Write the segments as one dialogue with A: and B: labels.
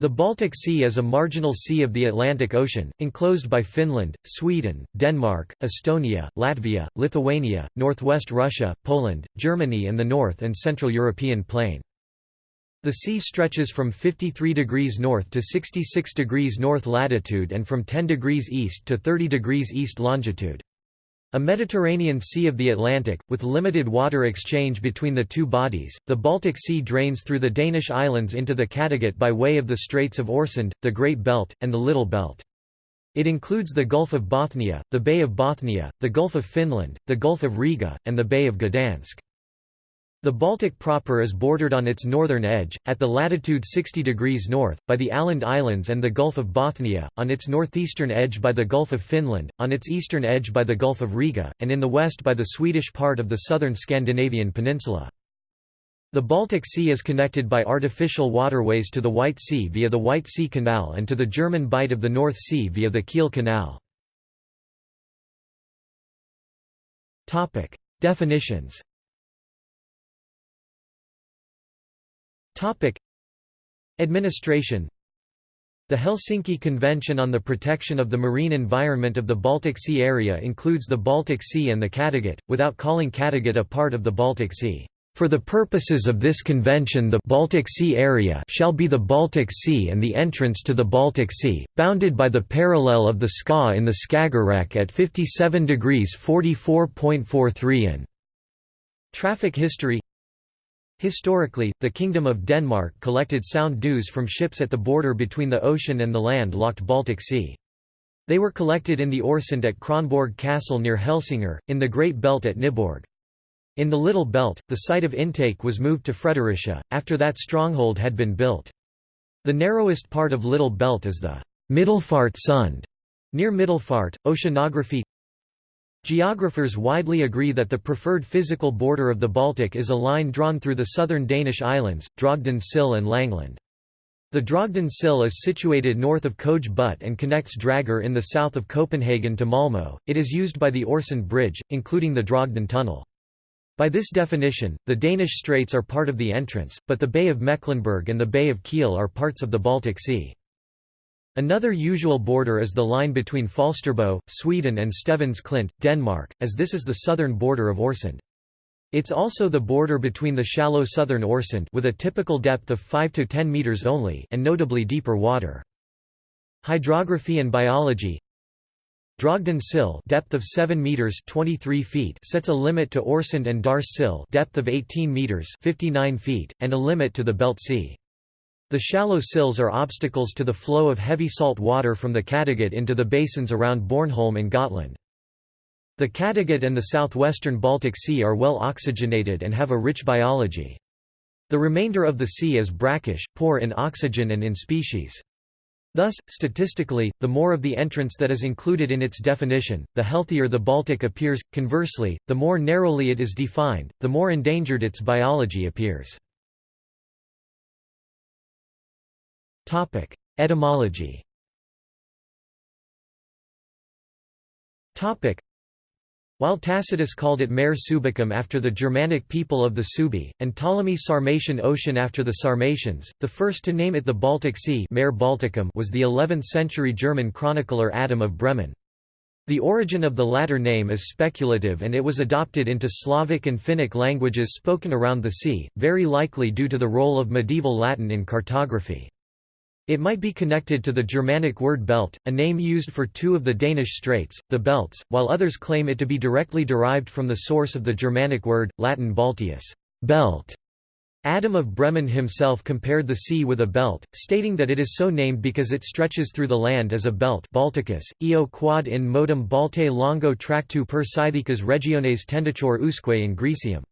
A: The Baltic Sea is a marginal sea of the Atlantic Ocean, enclosed by Finland, Sweden, Denmark, Estonia, Latvia, Lithuania, northwest Russia, Poland, Germany and the North and Central European Plain. The sea stretches from 53 degrees north to 66 degrees north latitude and from 10 degrees east to 30 degrees east longitude. A Mediterranean Sea of the Atlantic, with limited water exchange between the two bodies, the Baltic Sea drains through the Danish islands into the Kattegat by way of the Straits of Øresund, the Great Belt, and the Little Belt. It includes the Gulf of Bothnia, the Bay of Bothnia, the Gulf of Finland, the Gulf of Riga, and the Bay of Gdansk. The Baltic proper is bordered on its northern edge, at the latitude 60 degrees north, by the Åland Islands and the Gulf of Bothnia, on its northeastern edge by the Gulf of Finland, on its eastern edge by the Gulf of Riga, and in the west by the Swedish part of the southern Scandinavian peninsula. The Baltic Sea is connected by artificial waterways to the White Sea via the White Sea Canal and to the German Bight of the North Sea via the Kiel Canal. Definitions Topic Administration The Helsinki Convention on the Protection of the Marine Environment of the Baltic Sea area includes the Baltic Sea and the Kattegat, without calling Kattegat a part of the Baltic Sea. For the purposes of this convention the Baltic Sea area shall be the Baltic Sea and the entrance to the Baltic Sea, bounded by the parallel of the Skaw in the Skagerrak at 57 degrees 44.43 in. Traffic history Historically, the Kingdom of Denmark collected sound dues from ships at the border between the ocean and the land-locked Baltic Sea. They were collected in the Øresund at Kronborg Castle near Helsingør, in the Great Belt at Nyborg. In the Little Belt, the site of intake was moved to Fredericia, after that stronghold had been built. The narrowest part of Little Belt is the Middelfart Sund, near Middelfart. Oceanography Geographers widely agree that the preferred physical border of the Baltic is a line drawn through the southern Danish islands, Drogden Sill and Langland. The Drogden Sill is situated north of Køge Bugt and connects Dragør in the south of Copenhagen to Malmö. It is used by the Øresund Bridge, including the Drogden Tunnel. By this definition, the Danish Straits are part of the entrance, but the Bay of Mecklenburg and the Bay of Kiel are parts of the Baltic Sea. Another usual border is the line between Falsterbo, Sweden and Stevns Klint, Denmark, as this is the southern border of Øresund. It's also the border between the shallow southern Øresund with a typical depth of 5 to 10 meters only and notably deeper water. Hydrography and biology Drogden Sill depth of 7 meters 23 feet sets a limit to Orsund and Dars Sill depth of 18 meters 59 feet and a limit to the Belt Sea. The shallow sills are obstacles to the flow of heavy salt water from the Kattegat into the basins around Bornholm and Gotland. The Kattegat and the southwestern Baltic Sea are well oxygenated and have a rich biology. The remainder of the sea is brackish, poor in oxygen and in species. Thus, statistically, the more of the entrance that is included in its definition, the healthier the Baltic appears, conversely, the more narrowly it is defined, the more endangered its biology appears. Topic: Etymology. Topic: While Tacitus called it Mare Subicum after the Germanic people of the Subi, and Ptolemy Sarmatian Ocean after the Sarmatians, the first to name it the Baltic Sea Mare Balticum was the 11th-century German chronicler Adam of Bremen. The origin of the latter name is speculative and it was adopted into Slavic and Finnic languages spoken around the sea, very likely due to the role of medieval Latin in cartography. It might be connected to the Germanic word belt, a name used for two of the Danish straits, the belts, while others claim it to be directly derived from the source of the Germanic word, Latin balteus belt". Adam of Bremen himself compared the sea with a belt, stating that it is so named because it stretches through the land as a belt Balticus, eo quad in modum Balte longo tractu per Scythicas regiones tenditur usque in Grecium.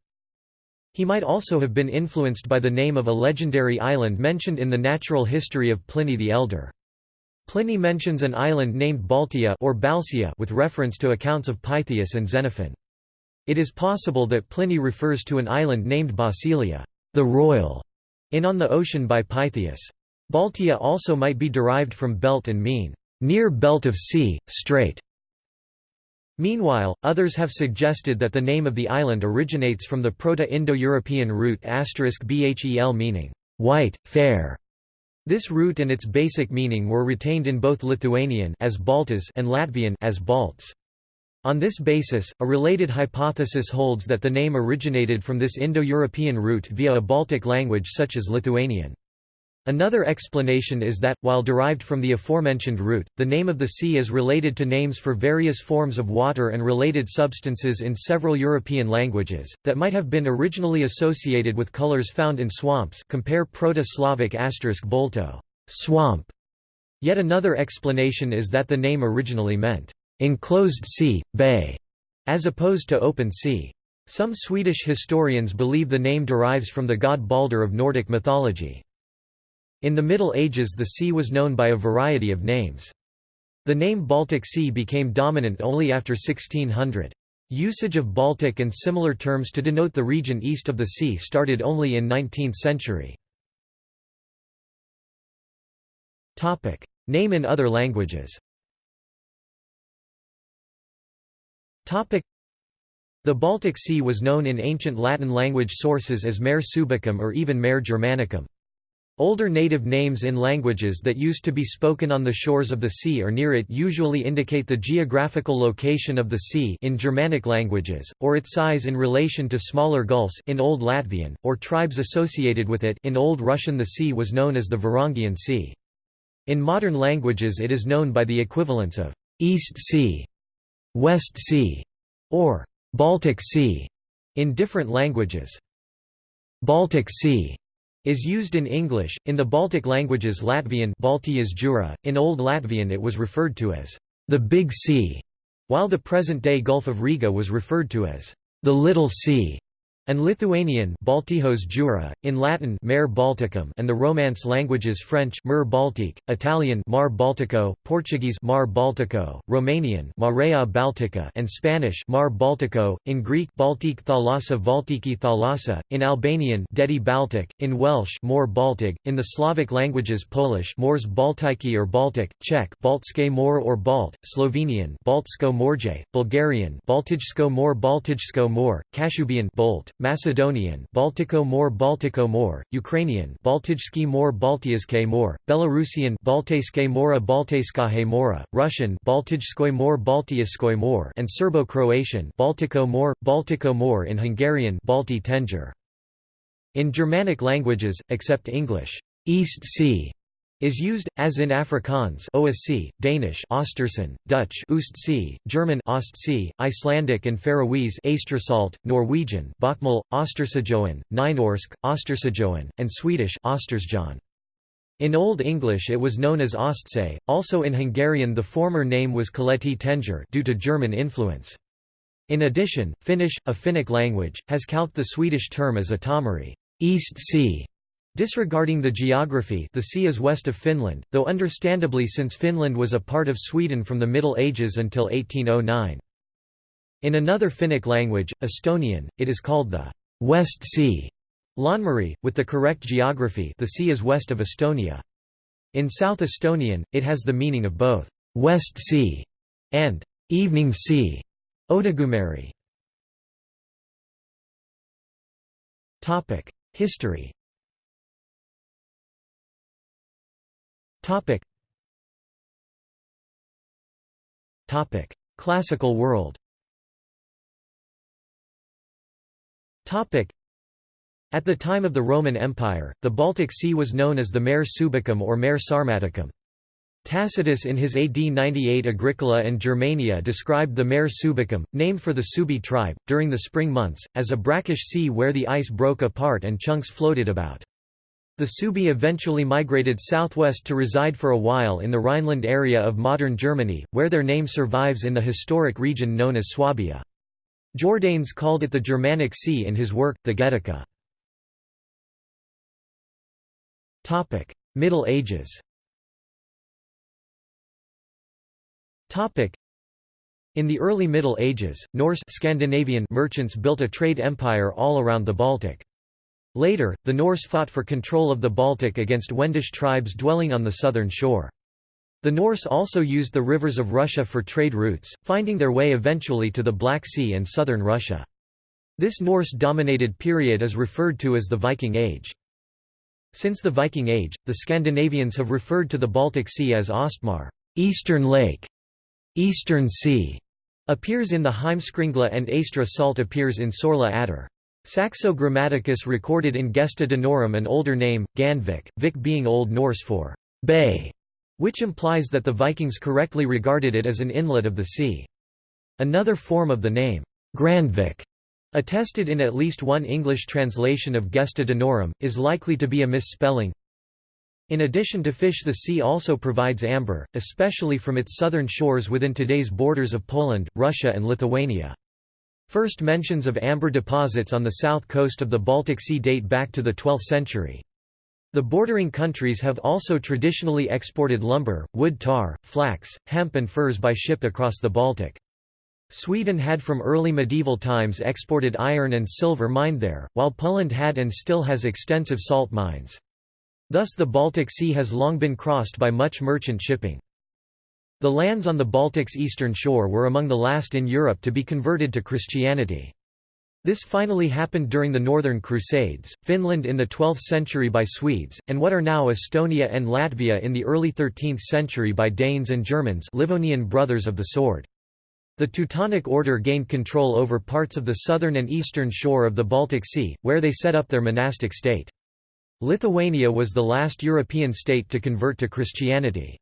A: He might also have been influenced by the name of a legendary island mentioned in the natural history of Pliny the Elder. Pliny mentions an island named Baltia or Balcia with reference to accounts of Pytheas and Xenophon. It is possible that Pliny refers to an island named Basilia, the royal, in On the Ocean by Pytheas. Baltia also might be derived from belt and mean, near belt of sea, strait. Meanwhile, others have suggested that the name of the island originates from the Proto-Indo-European root *bhel meaning, white, fair. This root and its basic meaning were retained in both Lithuanian as Baltas and Latvian as Balts. On this basis, a related hypothesis holds that the name originated from this Indo-European root via a Baltic language such as Lithuanian. Another explanation is that, while derived from the aforementioned root, the name of the sea is related to names for various forms of water and related substances in several European languages, that might have been originally associated with colors found in swamps compare Proto-Slavic bolto swamp". Yet another explanation is that the name originally meant, "...enclosed sea, bay", as opposed to open sea. Some Swedish historians believe the name derives from the god Balder of Nordic mythology. In the Middle Ages the sea was known by a variety of names. The name Baltic Sea became dominant only after 1600. Usage of Baltic and similar terms to denote the region east of the sea started only in 19th century. Name in other languages The Baltic Sea was known in ancient Latin language sources as Mare Subicum or even Mare Germanicum. Older native names in languages that used to be spoken on the shores of the sea or near it usually indicate the geographical location of the sea in Germanic languages, or its size in relation to smaller gulfs in Old Latvian, or tribes associated with it in Old Russian the sea was known as the Varangian Sea. In modern languages it is known by the equivalents of «East Sea», «West Sea» or «Baltic Sea» in different languages. Baltic Sea is used in English, in the Baltic languages Latvian Jura, in Old Latvian it was referred to as the Big Sea, while the present-day Gulf of Riga was referred to as the Little Sea and Lithuanian Baltijos Jura, in Latin Mare Balticum and the Romance languages French Mer Baltique, Italian Mar Baltico, Portuguese Mar Baltico, Romanian Marea Baltica and Spanish Mar Baltico, in Greek Baltic Thalassa Valtiki Thalassa, in Albanian Dedi Baltic, in Welsh More Baltic, in the Slavic languages Polish Mors Baltiki or Baltic, Czech Baltske Mor or Balt, Slovenian Baltsko Morje, Bulgarian Baltijsko Mor Baltijsko Mor, Kashubian Bolt, Macedonian Baltico More Baltico More, Ukrainian Baltijski More Baltiazke More, Belarusian Baltejske Mora Baltejskahe Mora, Russian Baltijskoy More Baltiaskoy More and Serbo-Croatian Baltico More, Baltico More in Hungarian Balti Tenger. In Germanic languages, except English, East Sea is used, as in Afrikaans OSC, Danish Ostersund, Dutch Oostzee, German Ostsee, Icelandic and Faroese Astrasalt, Norwegian Bokmål, Ostersajoen, Nynorsk, Ostersajoen, and Swedish Ostersjön. In Old English it was known as Ostsee, also in Hungarian the former name was Kaleti Tenger due to German influence. In addition, Finnish, a Finnic language, has calqued the Swedish term as Itämeri East Sea", Disregarding the geography the sea is west of Finland, though understandably since Finland was a part of Sweden from the Middle Ages until 1809. In another Finnic language, Estonian, it is called the West Sea. Laanmeri, with the correct geography the sea is west of Estonia. In South Estonian, it has the meaning of both West Sea and Evening Sea. Odagumäri. History Topic. Topic: Classical world. Topic: At the time of the Roman Empire, the Baltic Sea was known as the Mare Subicum or Mare Sarmaticum. Tacitus in his AD 98 Agricola and Germania described the Mare Subicum, named for the Subi tribe, during the spring months, as a brackish sea where the ice broke apart and chunks floated about. The Subi eventually migrated southwest to reside for a while in the Rhineland area of modern Germany, where their name survives in the historic region known as Swabia. Jordanes called it the Germanic Sea in his work, the Getica. Middle Ages in the early Middle Ages, Norse Scandinavian merchants built a trade empire all around the Baltic. Later, the Norse fought for control of the Baltic against Wendish tribes dwelling on the southern shore. The Norse also used the rivers of Russia for trade routes, finding their way eventually to the Black Sea and southern Russia. This Norse-dominated period is referred to as the Viking Age. Since the Viking Age, the Scandinavians have referred to the Baltic Sea as Ostmar Eastern Lake", Eastern Sea, appears in the Heimskringla and Aestra salt appears in Sorla Adder. Saxo Grammaticus recorded in Gesta Danorum an older name, Gandvik, Vik being Old Norse for bay, which implies that the Vikings correctly regarded it as an inlet of the sea. Another form of the name, Grandvik, attested in at least one English translation of Gesta Danorum, is likely to be a misspelling. In addition to fish the sea also provides amber, especially from its southern shores within today's borders of Poland, Russia and Lithuania. First mentions of amber deposits on the south coast of the Baltic Sea date back to the 12th century. The bordering countries have also traditionally exported lumber, wood tar, flax, hemp and furs by ship across the Baltic. Sweden had from early medieval times exported iron and silver mined there, while Poland had and still has extensive salt mines. Thus the Baltic Sea has long been crossed by much merchant shipping. The lands on the Baltic's eastern shore were among the last in Europe to be converted to Christianity. This finally happened during the Northern Crusades, Finland in the 12th century by Swedes, and what are now Estonia and Latvia in the early 13th century by Danes and Germans Livonian brothers of the sword. The Teutonic Order gained control over parts of the southern and eastern shore of the Baltic Sea, where they set up their monastic state. Lithuania was the last European state to convert to Christianity.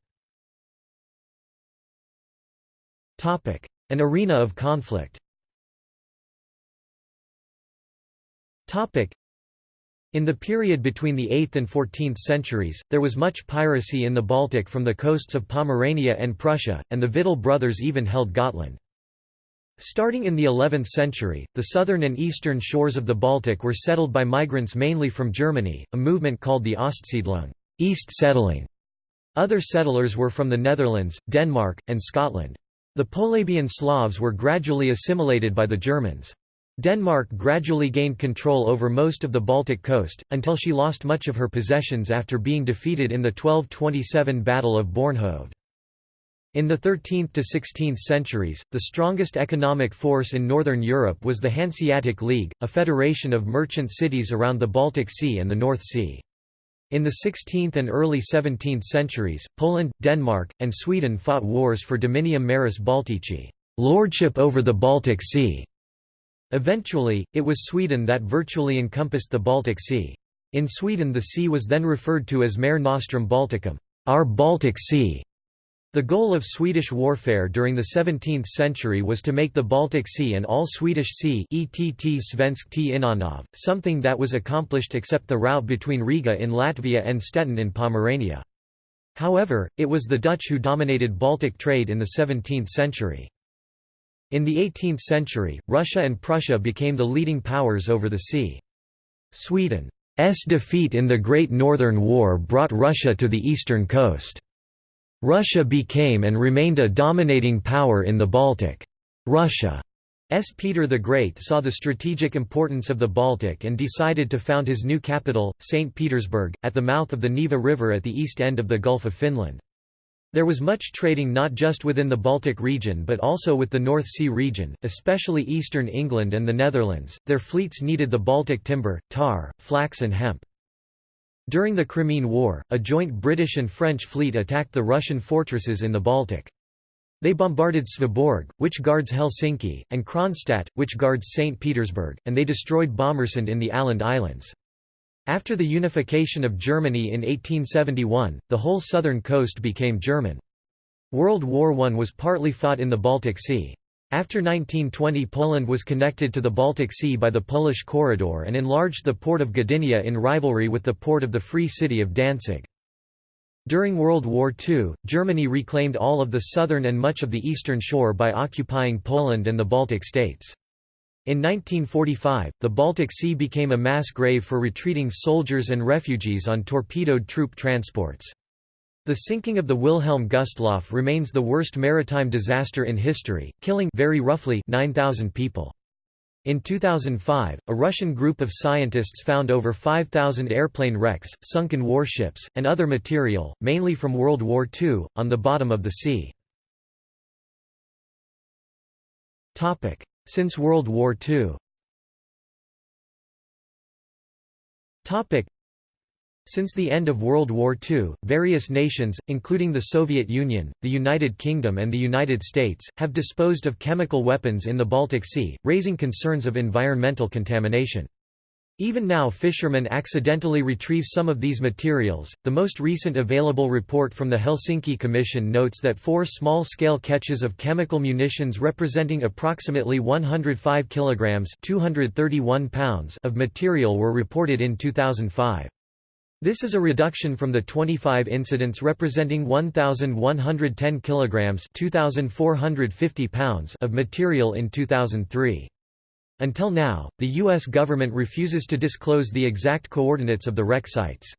A: An arena of conflict in the period between the 8th and 14th centuries, there was much piracy in the Baltic from the coasts of Pomerania and Prussia, and the Victual brothers even held Gotland. Starting in the 11th century, the southern and eastern shores of the Baltic were settled by migrants mainly from Germany, a movement called the Ostsiedlung East settling". Other settlers were from the Netherlands, Denmark, and Scotland. The Polabian Slavs were gradually assimilated by the Germans. Denmark gradually gained control over most of the Baltic coast, until she lost much of her possessions after being defeated in the 1227 Battle of Bornhoved. In the 13th to 16th centuries, the strongest economic force in northern Europe was the Hanseatic League, a federation of merchant cities around the Baltic Sea and the North Sea. In the 16th and early 17th centuries, Poland, Denmark, and Sweden fought wars for Dominium Maris Baltici lordship over the Baltic Sea". Eventually, it was Sweden that virtually encompassed the Baltic Sea. In Sweden the sea was then referred to as Mare Nostrum Balticum our Baltic Sea". The goal of Swedish warfare during the 17th century was to make the Baltic Sea an all-Swedish sea ETT Svenskt something that was accomplished except the route between Riga in Latvia and Stettin in Pomerania. However, it was the Dutch who dominated Baltic trade in the 17th century. In the 18th century, Russia and Prussia became the leading powers over the sea. Sweden's defeat in the Great Northern War brought Russia to the eastern coast. Russia became and remained a dominating power in the Baltic. Russia's Peter the Great saw the strategic importance of the Baltic and decided to found his new capital, St. Petersburg, at the mouth of the Neva River at the east end of the Gulf of Finland. There was much trading not just within the Baltic region but also with the North Sea region, especially eastern England and the Netherlands. Their fleets needed the Baltic timber, tar, flax and hemp. During the Crimean War, a joint British and French fleet attacked the Russian fortresses in the Baltic. They bombarded Sveaborg, which guards Helsinki, and Kronstadt, which guards St. Petersburg, and they destroyed Bomarsund in the Åland Islands. After the unification of Germany in 1871, the whole southern coast became German. World War I was partly fought in the Baltic Sea. After 1920 Poland was connected to the Baltic Sea by the Polish Corridor and enlarged the port of Gdynia in rivalry with the port of the Free City of Danzig. During World War II, Germany reclaimed all of the southern and much of the eastern shore by occupying Poland and the Baltic states. In 1945, the Baltic Sea became a mass grave for retreating soldiers and refugees on torpedoed troop transports. The sinking of the Wilhelm Gustloff remains the worst maritime disaster in history, killing very roughly 9,000 people. In 2005, a Russian group of scientists found over 5,000 airplane wrecks, sunken warships, and other material, mainly from World War II, on the bottom of the sea. Since World War II Since the end of World War II, various nations, including the Soviet Union, the United Kingdom and the United States, have disposed of chemical weapons in the Baltic Sea, raising concerns of environmental contamination. Even now fishermen accidentally retrieve some of these materials. The most recent available report from the Helsinki Commission notes that four small-scale catches of chemical munitions representing approximately 105 kilograms (231 pounds) of material were reported in 2005. This is a reduction from the 25 incidents representing 1110 kilograms (2450 pounds) of material in 2003. Until now, the US government refuses to disclose the exact coordinates of the wreck sites.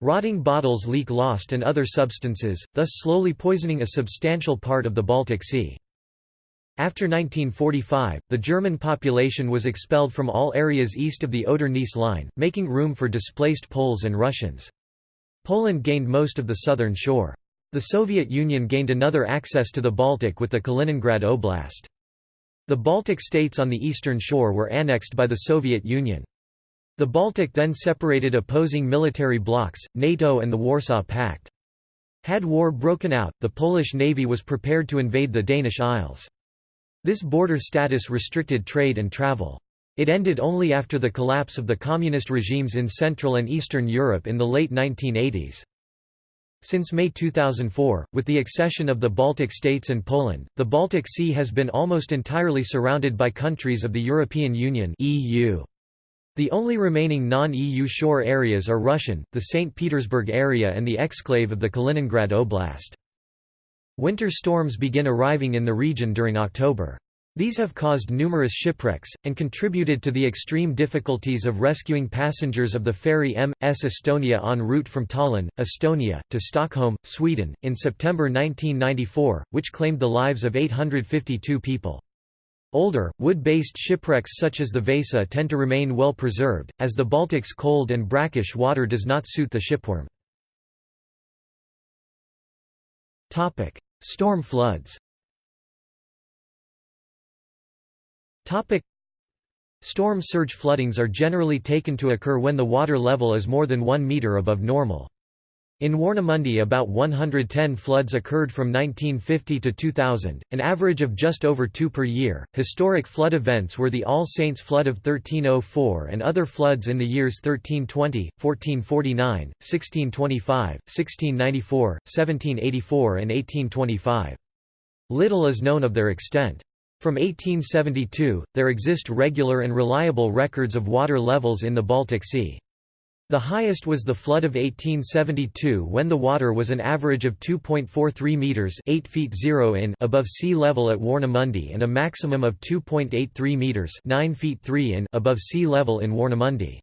A: Rotting bottles leak lost and other substances, thus slowly poisoning a substantial part of the Baltic Sea. After 1945, the German population was expelled from all areas east of the Oder-Neisse line, making room for displaced Poles and Russians. Poland gained most of the southern shore. The Soviet Union gained another access to the Baltic with the Kaliningrad Oblast. The Baltic states on the eastern shore were annexed by the Soviet Union. The Baltic then separated opposing military blocs, NATO and the Warsaw Pact. Had war broken out, the Polish navy was prepared to invade the Danish Isles. This border status restricted trade and travel. It ended only after the collapse of the communist regimes in Central and Eastern Europe in the late 1980s. Since May 2004, with the accession of the Baltic states and Poland, the Baltic Sea has been almost entirely surrounded by countries of the European Union (EU). The only remaining non-EU shore areas are Russian, the St. Petersburg area and the exclave of the Kaliningrad Oblast. Winter storms begin arriving in the region during October. These have caused numerous shipwrecks, and contributed to the extreme difficulties of rescuing passengers of the ferry M.S. Estonia en route from Tallinn, Estonia, to Stockholm, Sweden, in September 1994, which claimed the lives of 852 people. Older, wood-based shipwrecks such as the Vasa tend to remain well preserved, as the Baltic's cold and brackish water does not suit the shipworm. Storm floods Storm surge floodings are generally taken to occur when the water level is more than 1 meter above normal. In Warnemünde about 110 floods occurred from 1950 to 2000, an average of just over two per year. Historic flood events were the All Saints flood of 1304 and other floods in the years 1320, 1449, 1625, 1694, 1784 and 1825. Little is known of their extent. From 1872, there exist regular and reliable records of water levels in the Baltic Sea. The highest was the flood of 1872 when the water was an average of 2.43 meters, 8 feet 0 in above sea level at Warnemünde and a maximum of 2.83 meters, 9 feet 3 in above sea level in Warnemünde.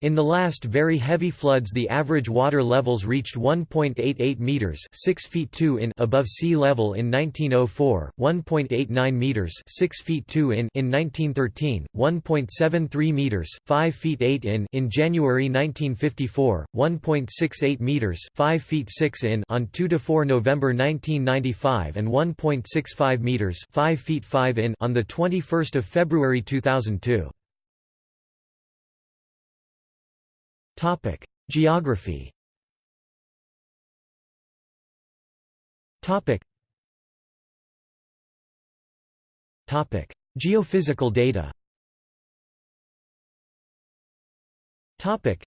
A: In the last very heavy floods the average water levels reached 1.88 meters, 6 feet 2 in above sea level in 1904, 1.89 meters, 6 feet 2 in in 1913, 1.73 meters, 5 feet 8 in in January 1954, 1.68 meters, 5 feet 6 in on 2 to 4 November 1995 and 1.65 meters, 5 feet 5 in on the 21st of February 2002. Topic: Geography. Topic. Topic: Geophysical data. Topic.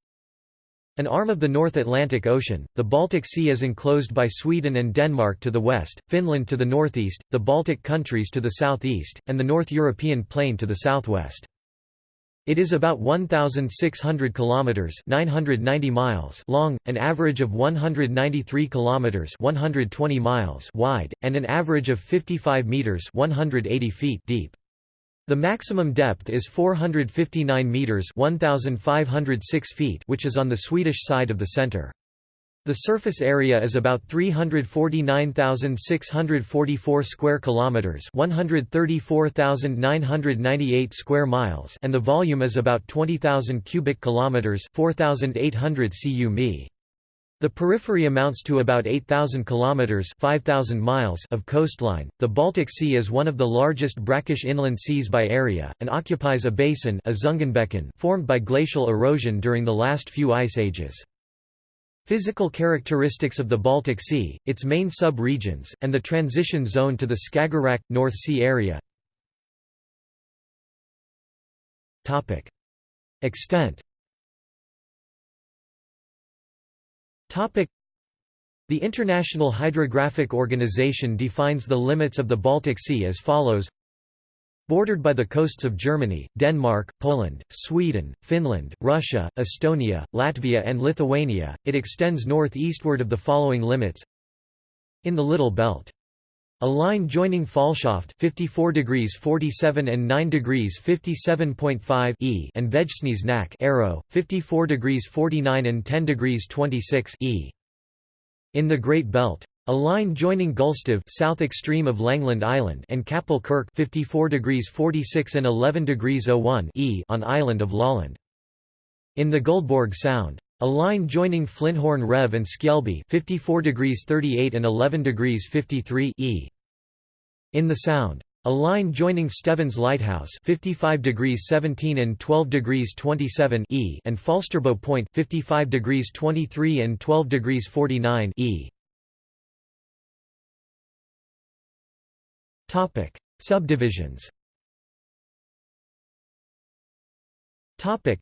A: An arm of the North Atlantic Ocean, the Baltic Sea is enclosed by Sweden and Denmark to the west, Finland to the northeast, the Baltic countries to the southeast, and the North European plain to the southwest. It is about 1600 kilometers, 990 miles long, an average of 193 kilometers, 120 miles wide, and an average of 55 meters, 180 feet deep. The maximum depth is 459 meters, 1506 feet, which is on the Swedish side of the center. The surface area is about 349,644 square kilometers, 134,998 square miles, and the volume is about 20,000 cubic kilometers, 4,800 cu mi. The periphery amounts to about 8,000 kilometers, 5,000 miles of coastline. The Baltic Sea is one of the largest brackish inland seas by area and occupies a basin, a Zungenbecken, formed by glacial erosion during the last few ice ages. Physical characteristics of the Baltic Sea, its main sub-regions, and the transition zone to the Skagerrak, North Sea area. Extent. The International Hydrographic Organization defines the limits of the Baltic Sea as follows Bordered by the coasts of Germany, Denmark, Poland, Sweden, Finland, Russia, Estonia, Latvia and Lithuania, it extends northeastward of the following limits In the Little Belt. A line joining Falschaft 54 degrees 47 and 9 degrees 57.5 e and Vegdsnes Nack Arrow 54 degrees 49 and 10 degrees 26 e. In the Great Belt. A line joining Gulstav south extreme of Langland Island and Kapell Kirk 54 degrees 46 and 11 degrees 01 e on island of Lolland. In the Guldborg Sound. A line joining Flinthorn Rev and Skjelby 54 degrees 38 and 11 degrees 53 e. In the Sound. A line joining Stevns Lighthouse 55 degrees 17 and 12 degrees 27 e and Falsterbo Point 55 degrees 23 and 12 degrees 49 e. Topic: Subdivisions. Topic: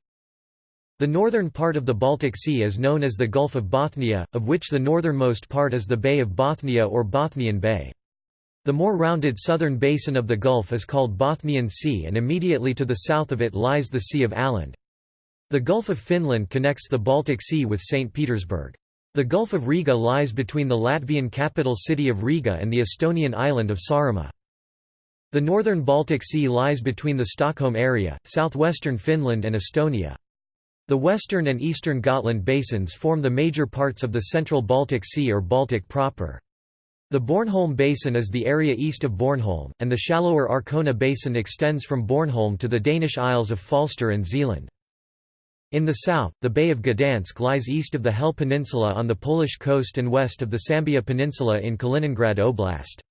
A: The northern part of the Baltic Sea is known as the Gulf of Bothnia, of which the northernmost part is the Bay of Bothnia or Bothnian Bay. The more rounded southern basin of the Gulf is called Bothnian Sea and immediately to the south of it lies the Sea of Åland. The Gulf of Finland connects the Baltic Sea with St. Petersburg. The Gulf of Riga lies between the Latvian capital city of Riga and the Estonian island of Saaremaa. The northern Baltic Sea lies between the Stockholm area, southwestern Finland and Estonia. The western and eastern Gotland basins form the major parts of the central Baltic Sea or Baltic proper. The Bornholm Basin is the area east of Bornholm, and the shallower Arkona Basin extends from Bornholm to the Danish Isles of Falster and Zealand. In the south, the Bay of Gdansk lies east of the Hel Peninsula on the Polish coast and west of the Sambia Peninsula in Kaliningrad Oblast.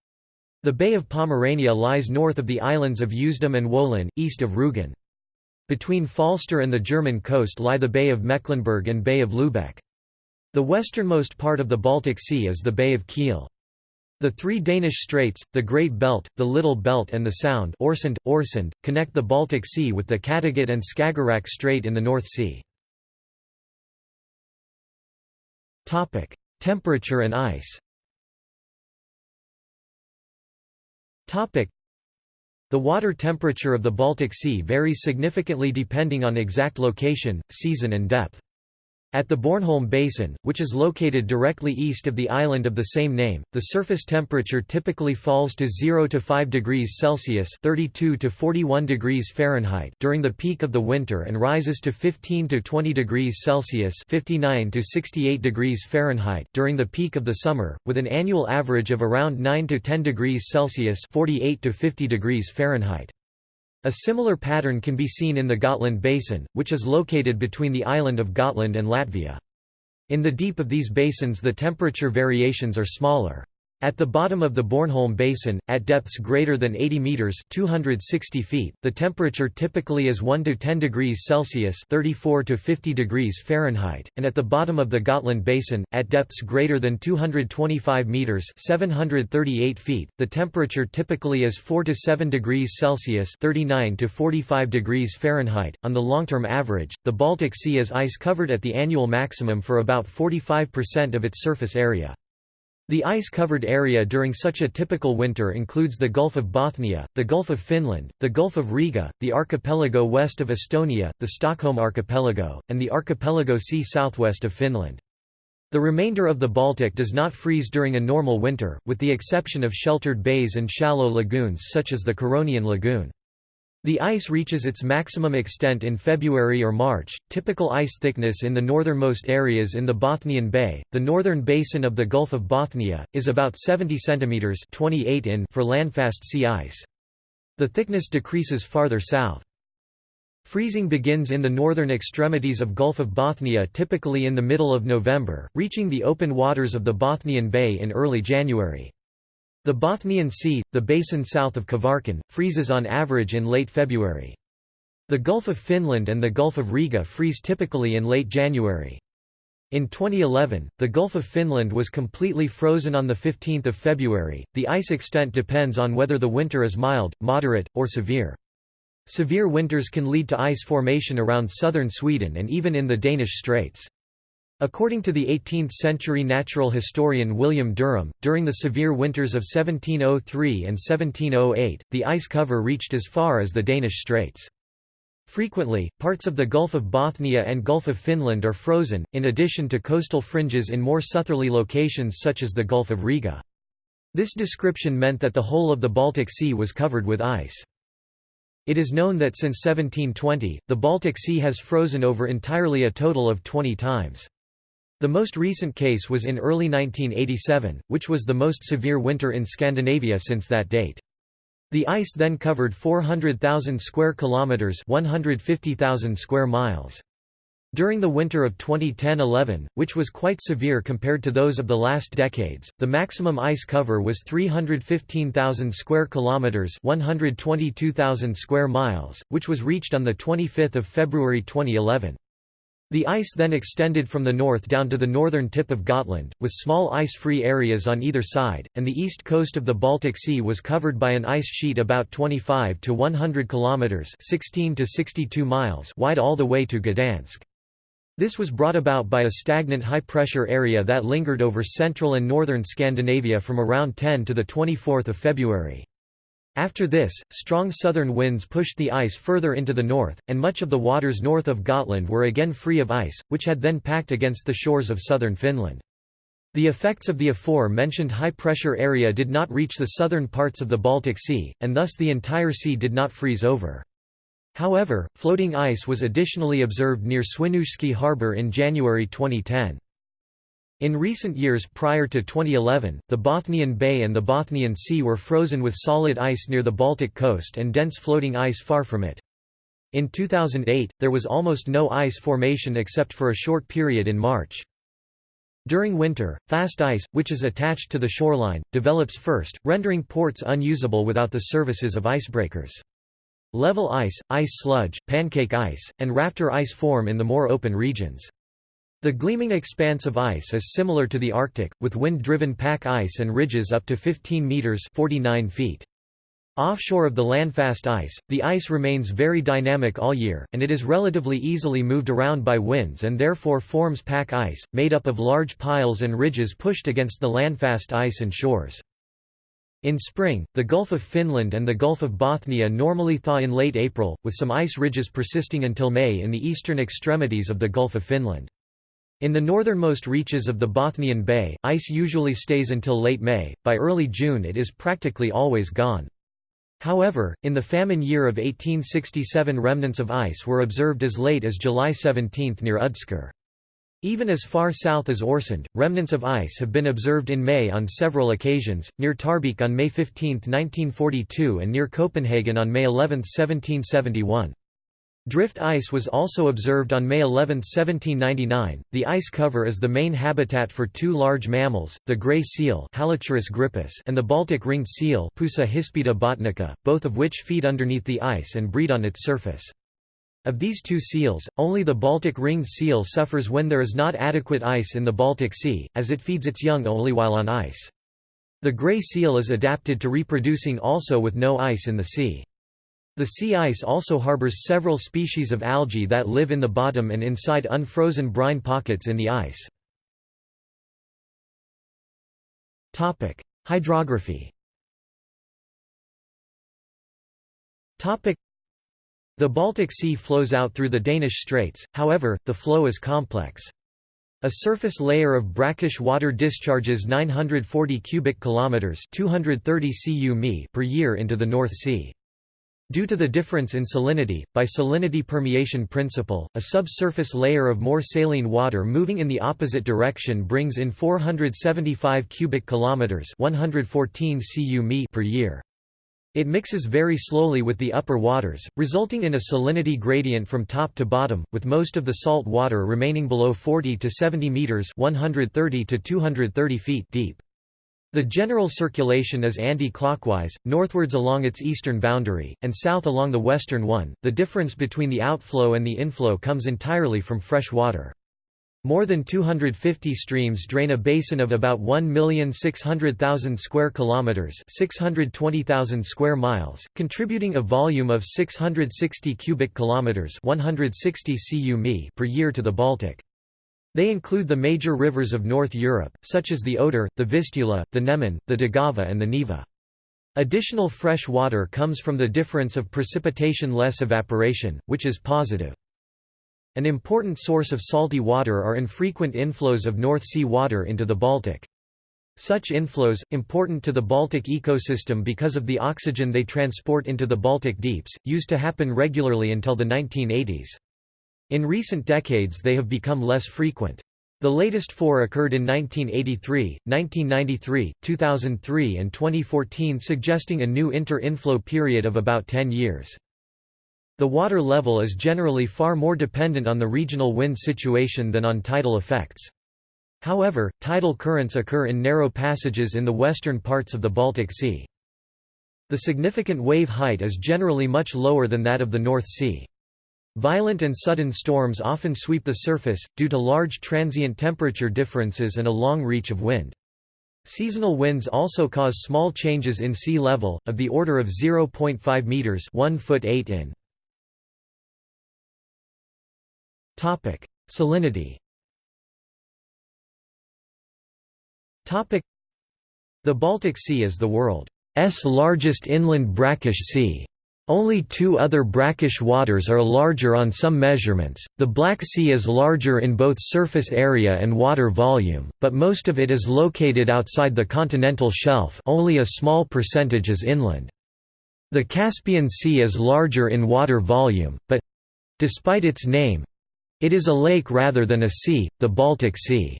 A: The Bay of Pomerania lies north of the islands of Usedom and Wolin, east of Rügen. Between Falster and the German coast lie the Bay of Mecklenburg and Bay of Lübeck. The westernmost part of the Baltic Sea is the Bay of Kiel. The three Danish straits, the Great Belt, the Little Belt and the Sound Øresund, Øresund, connect the Baltic Sea with the Kattegat and Skagerrak Strait in the North Sea. Temperature and ice The water temperature of the Baltic Sea varies significantly depending on exact location, season and depth. At the Bornholm Basin, which is located directly east of the island of the same name, the surface temperature typically falls to 0 to 5 degrees Celsius (32 to 41 degrees Fahrenheit) during the peak of the winter and rises to 15 to 20 degrees Celsius (59 to 68 degrees Fahrenheit) during the peak of the summer, with an annual average of around 9 to 10 degrees Celsius (48 to 50 degrees Fahrenheit). A similar pattern can be seen in the Gotland Basin, which is located between the island of Gotland and Latvia. In the deep of these basins the temperature variations are smaller. At the bottom of the Bornholm Basin, at depths greater than 80 meters (260 feet), the temperature typically is 1 to 10 degrees Celsius (34 to 50 degrees Fahrenheit), and at the bottom of the Gotland Basin, at depths greater than 225 meters (738 feet), the temperature typically is 4 to 7 degrees Celsius (39 to 45 degrees Fahrenheit). On the long-term average, the Baltic Sea is ice-covered at the annual maximum for about 45% of its surface area. The ice-covered area during such a typical winter includes the Gulf of Bothnia, the Gulf of Finland, the Gulf of Riga, the archipelago west of Estonia, the Stockholm archipelago, and the archipelago sea southwest of Finland. The remainder of the Baltic does not freeze during a normal winter, with the exception of sheltered bays and shallow lagoons such as the Curonian Lagoon. The ice reaches its maximum extent in February or March. Typical ice thickness in the northernmost areas in the Bothnian Bay, the northern basin of the Gulf of Bothnia, is about 70 cm 28 in for landfast sea ice. The thickness decreases farther south. Freezing begins in the northern extremities of Gulf of Bothnia typically in the middle of November, reaching the open waters of the Bothnian Bay in early January. The Bothnian Sea, the basin south of Kvarken, freezes on average in late February. The Gulf of Finland and the Gulf of Riga freeze typically in late January. In 2011, the Gulf of Finland was completely frozen on 15 February. The ice extent depends on whether the winter is mild, moderate, or severe. Severe winters can lead to ice formation around southern Sweden and even in the Danish Straits. According to the 18th-century natural historian William Derham, during the severe winters of 1703 and 1708, the ice cover reached as far as the Danish Straits. Frequently, parts of the Gulf of Bothnia and Gulf of Finland are frozen, in addition to coastal fringes in more southerly locations such as the Gulf of Riga. This description meant that the whole of the Baltic Sea was covered with ice. It is known that since 1720, the Baltic Sea has frozen over entirely a total of 20 times. The most recent case was in early 1987, which was the most severe winter in Scandinavia since that date. The ice then covered 400,000 square kilometers, 150,000 square miles. During the winter of 2010–11, which was quite severe compared to those of the last decades, the maximum ice cover was 315,000 square kilometers, 122,000 square miles, which was reached on the 25th of February 2011. The ice then extended from the north down to the northern tip of Gotland, with small ice-free areas on either side, and the east coast of the Baltic Sea was covered by an ice sheet about 25 to 100 kilometers (16 to 62 miles) wide all the way to Gdansk. This was brought about by a stagnant high-pressure area that lingered over central and northern Scandinavia from around 10 to the 24th of February. After this, strong southern winds pushed the ice further into the north, and much of the waters north of Gotland were again free of ice, which had then packed against the shores of southern Finland. The effects of the afore-mentioned high-pressure area did not reach the southern parts of the Baltic Sea, and thus the entire sea did not freeze over. However, floating ice was additionally observed near Świnoujście harbour in January 2010. In recent years prior to 2011, the Bothnian Bay and the Bothnian Sea were frozen with solid ice near the Baltic coast and dense floating ice far from it. In 2008, there was almost no ice formation except for a short period in March. During winter, fast ice, which is attached to the shoreline, develops first, rendering ports unusable without the services of icebreakers. Level ice, ice sludge, pancake ice, and rafter ice form in the more open regions. The gleaming expanse of ice is similar to the Arctic, with wind-driven pack ice and ridges up to 15 meters (49 feet). Offshore of the landfast ice, the ice remains very dynamic all year, and it is relatively easily moved around by winds and therefore forms pack ice, made up of large piles and ridges pushed against the landfast ice and shores. In spring, the Gulf of Finland and the Gulf of Bothnia normally thaw in late April, with some ice ridges persisting until May in the eastern extremities of the Gulf of Finland. In the northernmost reaches of the Bothnian Bay, ice usually stays until late May, by early June it is practically always gone. However, in the famine year of 1867 remnants of ice were observed as late as July 17 near Udskär. Even as far south as Øresund, remnants of ice have been observed in May on several occasions, near Tarbæk on May 15, 1942 and near Copenhagen on May 11, 1771. Drift ice was also observed on May 11, 1799. The ice cover is the main habitat for two large mammals, the gray seal grypus and the Baltic ringed seal Pusa hispida botnica, both of which feed underneath the ice and breed on its surface. Of these two seals, only the Baltic ringed seal suffers when there is not adequate ice in the Baltic Sea, as it feeds its young only while on ice. The gray seal is adapted to reproducing also with no ice in the sea. The sea ice also harbors several species of algae that live in the bottom and inside unfrozen brine pockets in the ice. Hydrography The Baltic Sea flows out through the Danish Straits, however, the flow is complex. A surface layer of brackish water discharges 940 cubic kilometers, 230 cu per year into the North Sea. Due to the difference in salinity, by salinity permeation principle, a subsurface layer of more saline water moving in the opposite direction brings in 475 cubic kilometers, 114 cu per year. It mixes very slowly with the upper waters, resulting in a salinity gradient from top to bottom, with most of the salt water remaining below 40 to 70 meters, 130 to 230 feet deep. The general circulation is anti-clockwise, northwards along its eastern boundary, and south along the western one. The difference between the outflow and the inflow comes entirely from fresh water. More than 250 streams drain a basin of about 1,600,000 square kilometers, 620,000 square miles, contributing a volume of 660 cubic kilometers, 160 cu per year to the Baltic. They include the major rivers of North Europe, such as the Oder, the Vistula, the Neman, the Daugava and the Neva. Additional fresh water comes from the difference of precipitation less evaporation, which is positive. An important source of salty water are infrequent inflows of North Sea water into the Baltic. Such inflows, important to the Baltic ecosystem because of the oxygen they transport into the Baltic deeps, used to happen regularly until the 1980s. In recent decades they have become less frequent. The latest four occurred in 1983, 1993, 2003 and 2014 suggesting a new inter-inflow period of about 10 years. The water level is generally far more dependent on the regional wind situation than on tidal effects. However, tidal currents occur in narrow passages in the western parts of the Baltic Sea. The significant wave height is generally much lower than that of the North Sea. Violent and sudden storms often sweep the surface, due to large transient temperature differences and a long reach of wind. Seasonal winds also cause small changes in sea level, of the order of 0.5 meters 1 foot 8 in. Salinity. The Baltic Sea is the world's largest inland brackish sea. Only two other brackish waters are larger on some measurements. The Black Sea is larger in both surface area and water volume, but most of it is located outside the continental shelf. Only a small percentage is inland. The Caspian Sea is larger in water volume, but despite its name, it is a lake rather than a sea, the Baltic Sea.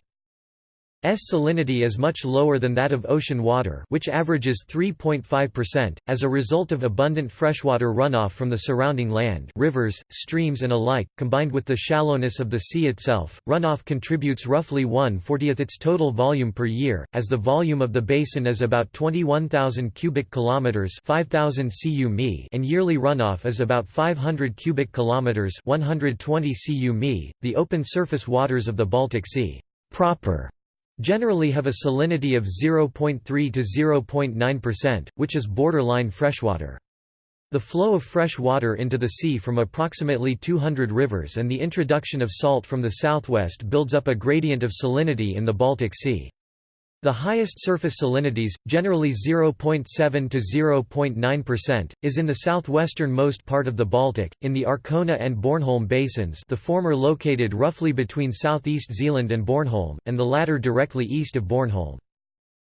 A: S salinity is much lower than that of ocean water which averages 3.5%, as a result of abundant freshwater runoff from the surrounding land rivers, streams and alike, combined with the shallowness of the sea itself, runoff contributes roughly 1/40th its total volume per year, as the volume of the basin is about 21,000 cubic kilometers 5,000 cu mi and yearly runoff is about 500 cubic kilometers 120 cu mi. The open surface waters of the Baltic Sea proper generally have a salinity of 0.3 to 0.9%, which is borderline freshwater. The flow of fresh water into the sea from approximately 200 rivers and the introduction of salt from the southwest builds up a gradient of salinity in the Baltic Sea. The highest surface salinities, generally 0.7 to 0.9%, is in the southwestern-most part of the Baltic, in the Arkona and Bornholm basins the former located roughly between southeast Zealand and Bornholm, and the latter directly east of Bornholm.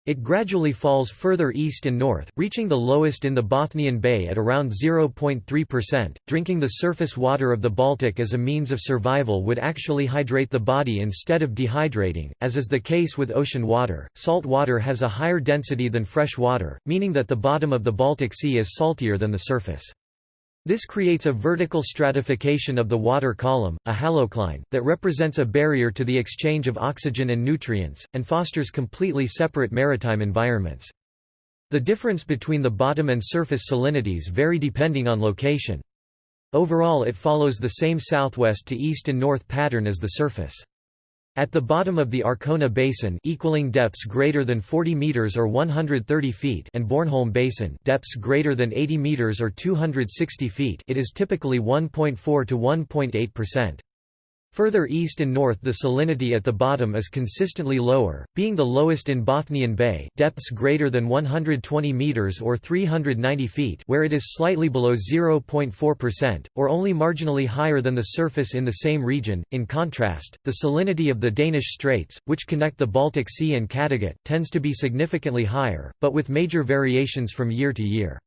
A: It gradually falls further east and north, reaching the lowest in the Bothnian Bay at around 0.3%. Drinking the surface water of the Baltic as a means of survival would actually hydrate the body instead of dehydrating, as is the case with ocean water. Salt water has a higher density than fresh water, meaning that the bottom of the Baltic Sea is saltier than the surface. This creates a vertical stratification of the water column, a halocline, that represents a barrier to the exchange of oxygen and nutrients, and fosters completely separate maritime environments. The difference between the bottom and surface salinities vary depending on location. Overall it follows the same southwest to east and north pattern as the surface. At the bottom of the Arkona Basin equaling depths greater than 40 meters or 130 feet and Bornholm Basin depths greater than 80 meters or 260 feet it is typically 1.4 to 1.8%. Further east and north the salinity at the bottom is consistently lower, being the lowest in Bothnian Bay depths greater than 120 meters or 390 feet where it is slightly below 0.4%, or only marginally higher than the surface in the same region. In contrast, the salinity of the Danish Straits, which connect the Baltic Sea and Kattegat, tends to be significantly higher, but with major variations from year to year.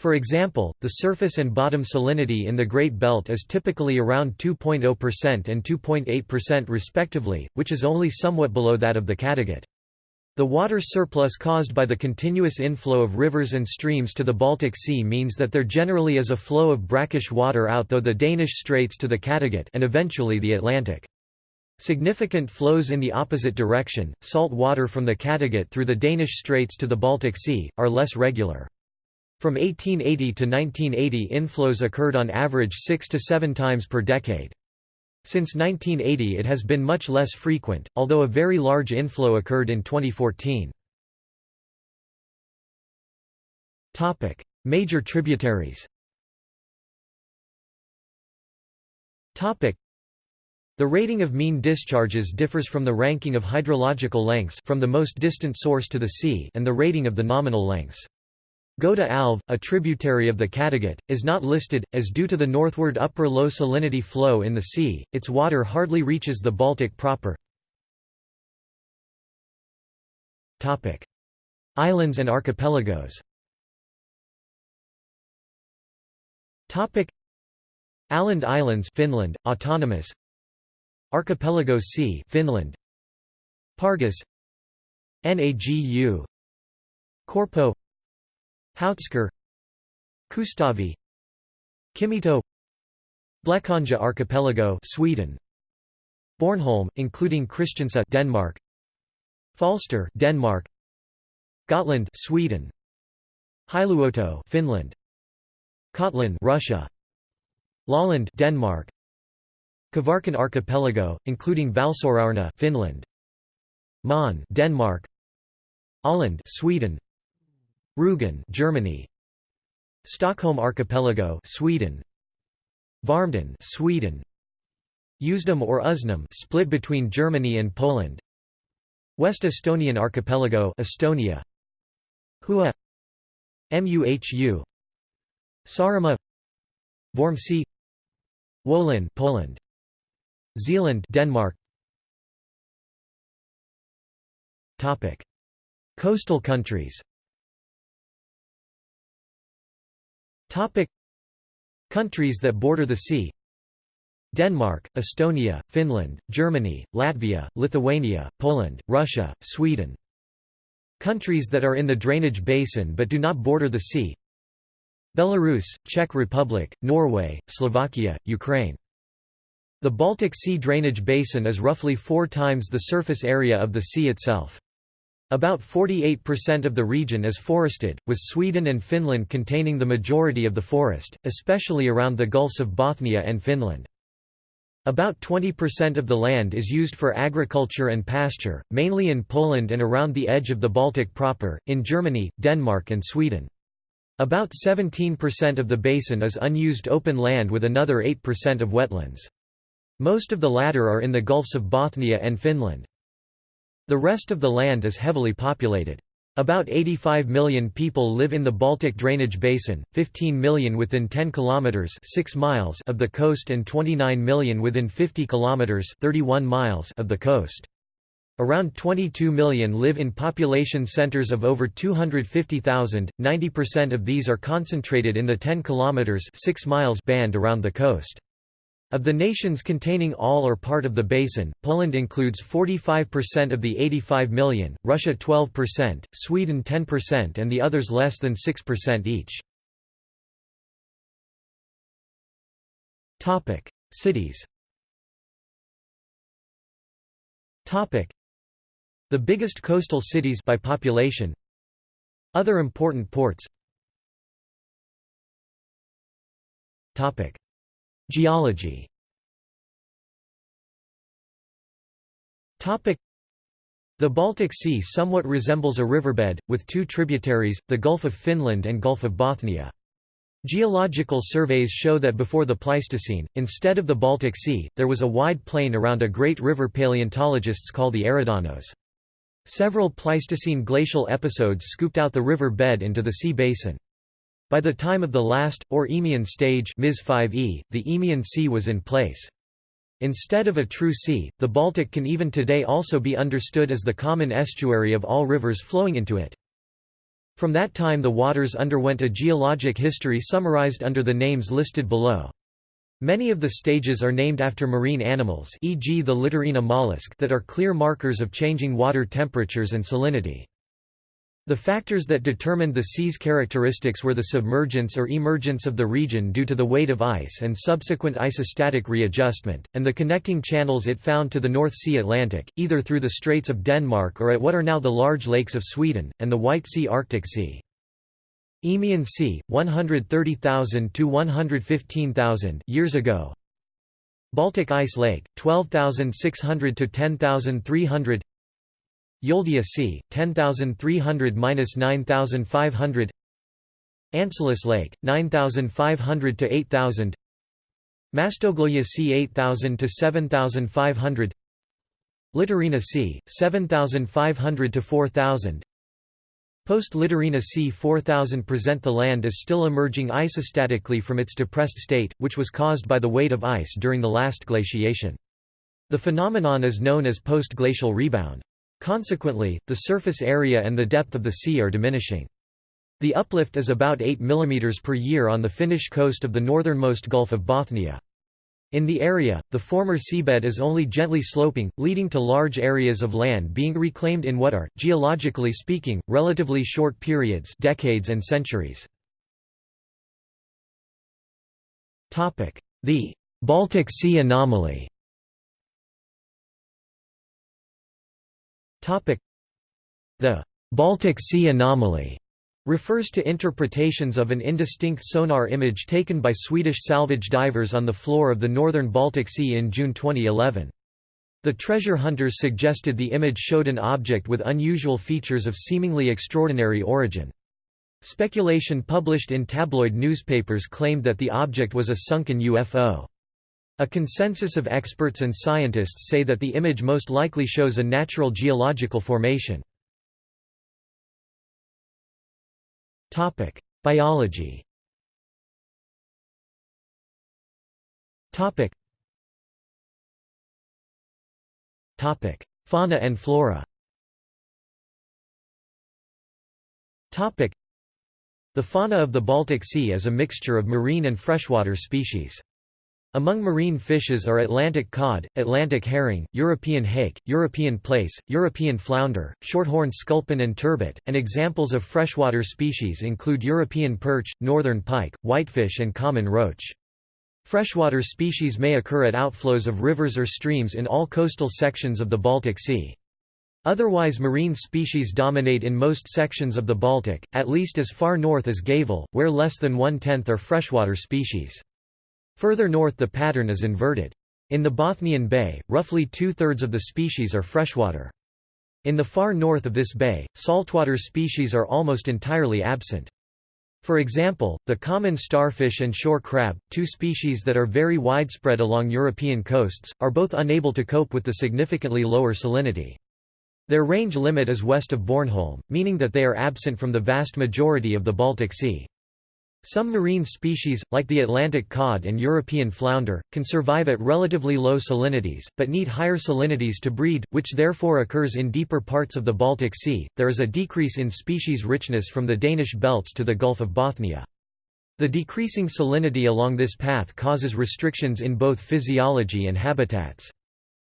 A: For example, the surface and bottom salinity in the Great Belt is typically around 2.0% and 2.8% respectively, which is only somewhat below that of the Kattegat. The water surplus caused by the continuous inflow of rivers and streams to the Baltic Sea means that there generally is a flow of brackish water out though the Danish Straits to the Kattegat and eventually the Atlantic. Significant flows in the opposite direction, salt water from the Kattegat through the Danish Straits to the Baltic Sea, are less regular. From 1880 to 1980 inflows occurred on average six to seven times per decade. Since 1980 it has been much less frequent, although a very large inflow occurred in 2014. Major tributaries The rating of mean discharges differs from the ranking of hydrological lengths from the most distant source to the sea and the rating of the nominal lengths. Göta älv, a tributary of the Kattegat, is not listed, as due to the northward upper low salinity flow in the sea, its water hardly reaches the Baltic proper. Islands and archipelagos. Åland Islands Finland, autonomous. Archipelago Sea Finland. Pargas. Nagu Korpo Houtskär Kustavi Kimito Blekinge Archipelago Sweden. Bornholm including Christiansø Denmark. Falster Denmark. Gotland Sweden. Hailuoto Finland. Kotlin Russia. Lolland Denmark. Kvarken Archipelago including Valsorarna Finland. Møn Denmark. Öland Sweden Rügen Germany. Stockholm Archipelago Sweden. Värmdön Sweden. Usedom or Uznam split between Germany and Poland. West Estonian Archipelago Estonia. Hua. Muhu. Saaremaa Vormsi. Wolin Poland. Zealand Denmark. Topic. Coastal countries Topic. Countries that border the sea. Denmark, Estonia, Finland, Germany, Latvia, Lithuania, Poland, Russia, Sweden. Countries that are in the drainage basin but do not border the sea. Belarus, Czech Republic, Norway, Slovakia, Ukraine. The Baltic Sea drainage basin is roughly four times the surface area of the sea itself. About 48% of the region is forested, with Sweden and Finland containing the majority of the forest, especially around the Gulfs of Bothnia and Finland. About 20% of the land is used for agriculture and pasture, mainly in Poland and around the edge of the Baltic proper, in Germany, Denmark and Sweden. About 17% of the basin is unused open land with another 8% of wetlands. Most of the latter are in the Gulfs of Bothnia and Finland. The rest of the land is heavily populated. About 85 million people live in the Baltic drainage basin, 15 million within 10 kilometers 6 miles of the coast and 29 million within 50 kilometers 31 miles of the coast. Around 22 million live in population centers of over 250,000. 90% of these are concentrated in the 10 kilometers 6 miles band around the coast. Of the nations containing all or part of the basin, Poland includes 45% of the 85 million, Russia 12%, Sweden 10% and the others less than 6% each. Cities The biggest coastal cities by population Other important ports Geology The Baltic Sea somewhat resembles a riverbed, with two tributaries, the Gulf of Finland and Gulf of Bothnia. Geological surveys show that before the Pleistocene, instead of the Baltic Sea, there was a wide plain around a great river paleontologists call the Eridanos. Several Pleistocene glacial episodes scooped out the river bed into the sea basin. By the time of the last, or Eemian stage Ms 5e, the Eemian Sea was in place. Instead of a true sea, the Baltic can even today also be understood as the common estuary of all rivers flowing into it. From that time the waters underwent a geologic history summarized under the names listed below. Many of the stages are named after marine animals e.g. the Littorina mollusk that are clear markers of changing water temperatures and salinity. The factors that determined the sea's characteristics were the submergence or emergence of the region due to the weight of ice and subsequent isostatic readjustment, and the connecting channels it found to the North Sea Atlantic, either through the Straits of Denmark or at what are now the large lakes of Sweden, and the White Sea Arctic Sea. Eemian Sea, 130,000 to 115,000 years ago, Baltic Ice Lake, 12,600 to 10,300 Yoldia Sea, 10,300–9,500 Ancylus Lake, 9,500 to 8,000 Mastogloia Sea 8,000 to 7,500 Littorina Sea, 7,500 to 4,000 Post-Littorina Sea 4000 present the land is still emerging isostatically from its depressed state, which was caused by the weight of ice during the last glaciation. The phenomenon is known as post-glacial rebound. Consequently, the surface area and the depth of the sea are diminishing. The uplift is about 8 mm per year on the Finnish coast of the northernmost Gulf of Bothnia. In the area, the former seabed is only gently sloping, leading to large areas of land being reclaimed in what are, geologically speaking, relatively short periods decades and centuries. The Baltic Sea anomaly The Baltic Sea anomaly refers to interpretations of an indistinct sonar image taken by Swedish salvage divers on the floor of the northern Baltic Sea in June 2011. The treasure hunters suggested the image showed an object with unusual features of seemingly extraordinary origin. Speculation published in tabloid newspapers claimed that the object was a sunken UFO. A consensus of experts and scientists say that the image most likely shows a natural geological formation. Biology. Topic. Topic: Fauna and flora. Topic: The fauna of the Baltic Sea is a mixture of marine and freshwater species. Among marine fishes are Atlantic cod, Atlantic herring, European hake, European plaice, European flounder, shorthorn sculpin and turbot, and examples of freshwater species include European perch, northern pike, whitefish and common roach. Freshwater species may occur at outflows of rivers or streams in all coastal sections of the Baltic Sea. Otherwise marine species dominate in most sections of the Baltic, at least as far north as Gävle, where less than one-tenth are freshwater species. Further north the pattern is inverted. In the Bothnian Bay, roughly two-thirds of the species are freshwater. In the far north of this bay, saltwater species are almost entirely absent. For example, the common starfish and shore crab, two species that are very widespread along European coasts, are both unable to cope with the significantly lower salinity. Their range limit is west of Bornholm, meaning that they are absent from the vast majority of the Baltic Sea. Some marine species, like the Atlantic cod and European flounder, can survive at relatively low salinities, but need higher salinities to breed, which therefore occurs in deeper parts of the Baltic Sea. There is a decrease in species richness from the Danish belts to the Gulf of Bothnia. The decreasing salinity along this path causes restrictions in both physiology and habitats.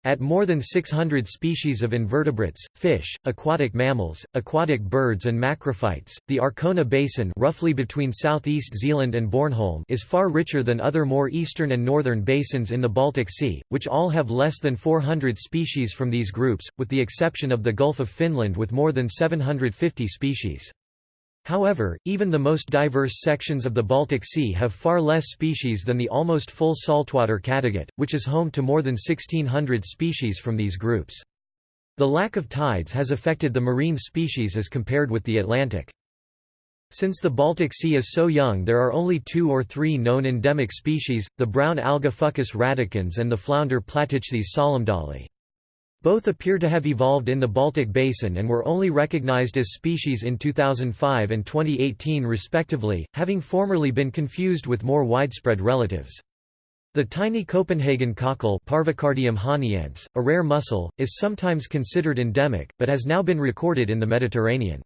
A: At more than 600 species of invertebrates, fish, aquatic mammals, aquatic birds and macrophytes, the Arkona Basin roughly between southeast Zealand and Bornholm is far richer than other more eastern and northern basins in the Baltic Sea, which all have less than 400 species from these groups, with the exception of the Gulf of Finland with more than 750 species. However, even the most diverse sections of the Baltic Sea have far less species than the almost full saltwater Kattegat, which is home to more than 1600 species from these groups. The lack of tides has affected the marine species as compared with the Atlantic. Since the Baltic Sea is so young there are only two or three known endemic species, the brown alga Fucus radicans and the flounder Platichthys solemdali. Both appear to have evolved in the Baltic Basin and were only recognized as species in 2005 and 2018 respectively, having formerly been confused with more widespread relatives. The tiny Copenhagen cockle Parvicardium hauniense, a rare mussel, is sometimes considered endemic, but has now been recorded in the Mediterranean.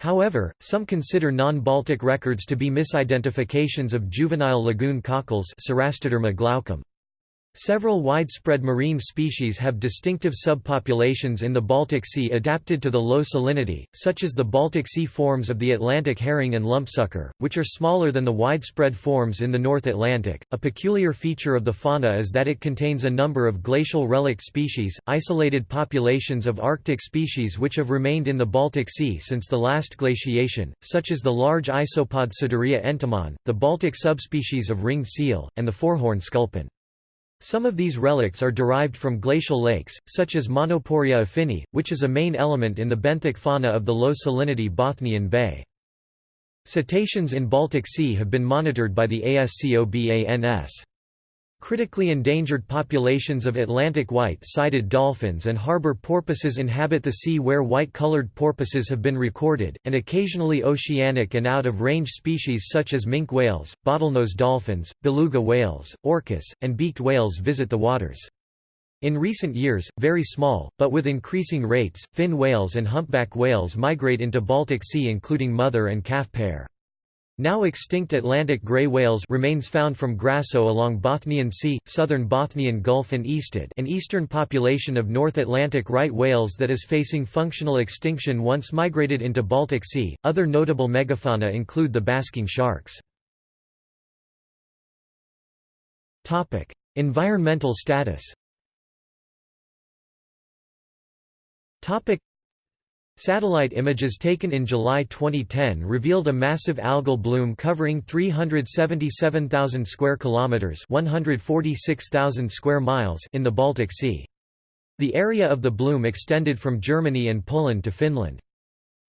A: However, some consider non-Baltic records to be misidentifications of juvenile lagoon cockles. Several widespread marine species have distinctive subpopulations in the Baltic Sea adapted to the low salinity, such as the Baltic Sea forms of the Atlantic herring and lumpsucker, which are smaller than the widespread forms in the North Atlantic. A peculiar feature of the fauna is that it contains a number of glacial relic species, isolated populations of Arctic species which have remained in the Baltic Sea since the last glaciation, such as the large isopod Saduria entomon, the Baltic subspecies of ringed seal, and the fourhorn sculpin. Some of these relics are derived from glacial lakes, such as Monoporeia affini, which is a main element in the benthic fauna of the low-salinity Bothnian Bay. Cetaceans in Baltic Sea have been monitored by the ASCOBANS. Critically endangered populations of Atlantic white-sided dolphins and harbor porpoises inhabit the sea where white-colored porpoises have been recorded, and occasionally oceanic and out-of-range species such as minke whales, bottlenose dolphins, beluga whales, orcas, and beaked whales visit the waters. In recent years, very small, but with increasing rates, fin whales and humpback whales migrate into Baltic Sea including mother and calf pair. Now extinct Atlantic gray whales remains found from Gräsö along Bothnian Sea, southern Bothnian Gulf and Ystad an eastern population of North Atlantic right whales that is facing functional extinction once migrated into Baltic Sea. Other notable megafauna include the basking sharks. Topic: Environmental status. Topic: Satellite images taken in July 2010 revealed a massive algal bloom covering 377,000 square kilometers, 146,000 square miles in the Baltic Sea. The area of the bloom extended from Germany and Poland to Finland.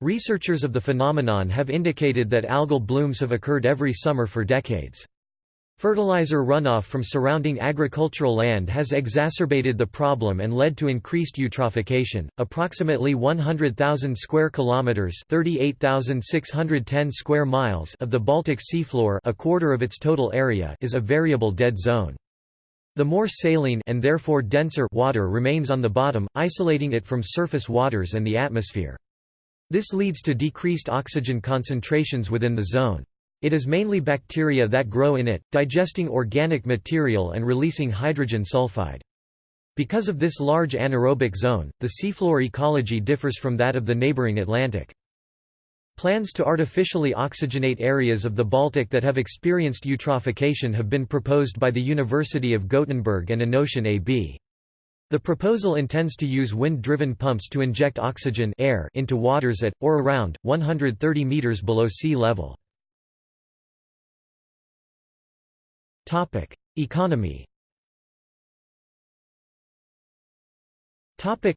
A: Researchers of the phenomenon have indicated that algal blooms have occurred every summer for decades. Fertilizer runoff from surrounding agricultural land has exacerbated the problem and led to increased eutrophication. Approximately 100,000 square kilometers, 38,610 square miles of the Baltic seafloor, a quarter of its total area, is a variable dead zone. The more saline and therefore denser water remains on the bottom, isolating it from surface waters and the atmosphere. This leads to decreased oxygen concentrations within the zone. It is mainly bacteria that grow in it, digesting organic material and releasing hydrogen sulfide. Because of this large anaerobic zone, the seafloor ecology differs from that of the neighboring Atlantic. Plans to artificially oxygenate areas of the Baltic that have experienced eutrophication have been proposed by the University of Gothenburg and Innocean AB. The proposal intends to use wind-driven pumps to inject oxygen air into waters at, or around, 130 meters below sea level. Topic: Economy. Topic: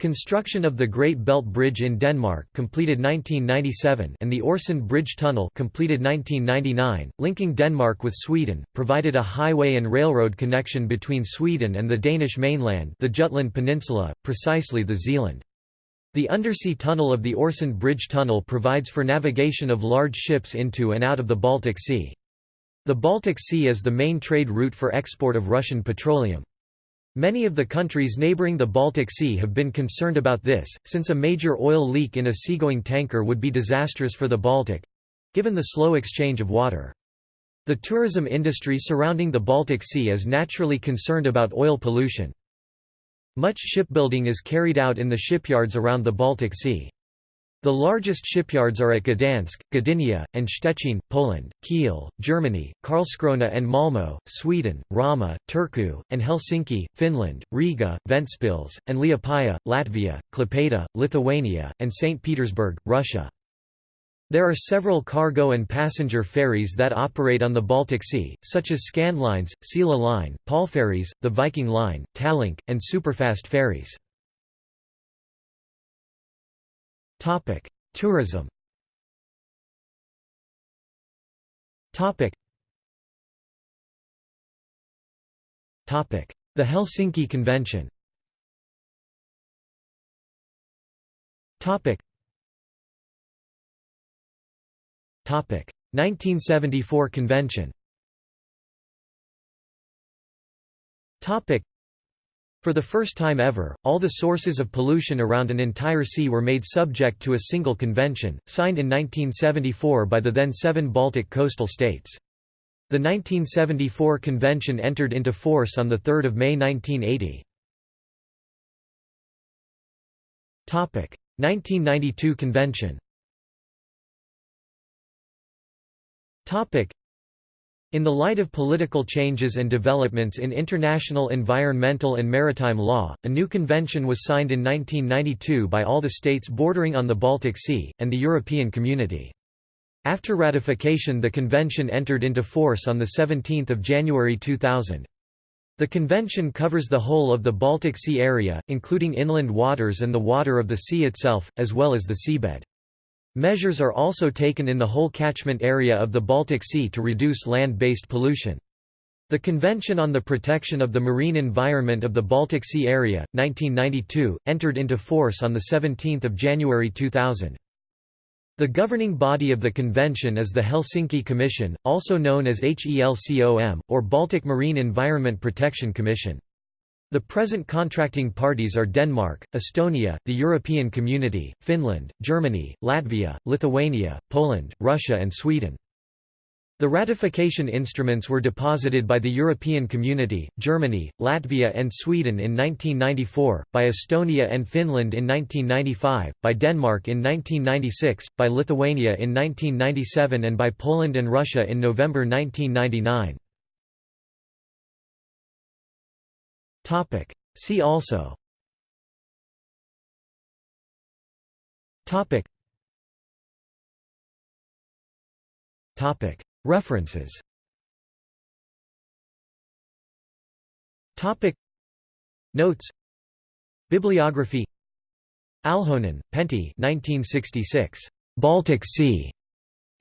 A: Construction of the Great Belt Bridge in Denmark completed 1997 and the Øresund Bridge Tunnel completed 1999, linking Denmark with Sweden, provided a highway and railroad connection between Sweden and the Danish mainland the Jutland Peninsula, precisely the Zealand. The undersea tunnel of the Øresund Bridge Tunnel provides for navigation of large ships into and out of the Baltic Sea. The Baltic Sea is the main trade route for export of Russian petroleum. Many of the countries neighboring the Baltic Sea have been concerned about this, since a major oil leak in a seagoing tanker would be disastrous for the Baltic—given the slow exchange of water. The tourism industry surrounding the Baltic Sea is naturally concerned about oil pollution. Much shipbuilding is carried out in the shipyards around the Baltic Sea. The largest shipyards are at Gdansk, Gdynia, and Szczecin, Poland, Kiel, Germany, Karlskrona and Malmö, Sweden, Rauma, Turku, and Helsinki, Finland, Riga, Ventspils, and Liepaja, Latvia, Klaipėda, Lithuania, and St. Petersburg, Russia. There are several cargo and passenger ferries that operate on the Baltic Sea, such as Scandlines, Silja Line, Polferries, the Viking Line, Tallink, and superfast ferries. Topic: Tourism. Topic. Topic: The Helsinki Convention. Topic. Topic: 1974 convention. Topic. For the first time ever, all the sources of pollution around an entire sea were made subject to a single convention, signed in 1974 by the then seven Baltic coastal states. The 1974 convention entered into force on 3 May 1980. 1992 convention in the light of political changes and developments in international environmental and maritime law, a new convention was signed in 1992 by all the states bordering on the Baltic Sea, and the European Community. After ratification the convention entered into force on 17 January 2000. The convention covers the whole of the Baltic Sea area, including inland waters and the water of the sea itself, as well as the seabed. Measures are also taken in the whole catchment area of the Baltic Sea to reduce land-based pollution. The Convention on the Protection of the Marine Environment of the Baltic Sea Area, 1992, entered into force on 17 January 2000. The governing body of the convention is the Helsinki Commission, also known as HELCOM, or Baltic Marine Environment Protection Commission. The present contracting parties are Denmark, Estonia, the European Community, Finland, Germany, Latvia, Lithuania, Poland, Russia and Sweden. The ratification instruments were deposited by the European Community, Germany, Latvia and Sweden in 1994, by Estonia and Finland in 1995, by Denmark in 1996, by Lithuania in 1997 and by Poland and Russia in November 1999. Topic. See also. Topic. Topic. References. Topic. Notes. Bibliography. Alhonen, Pentti 1966. Baltic Sea.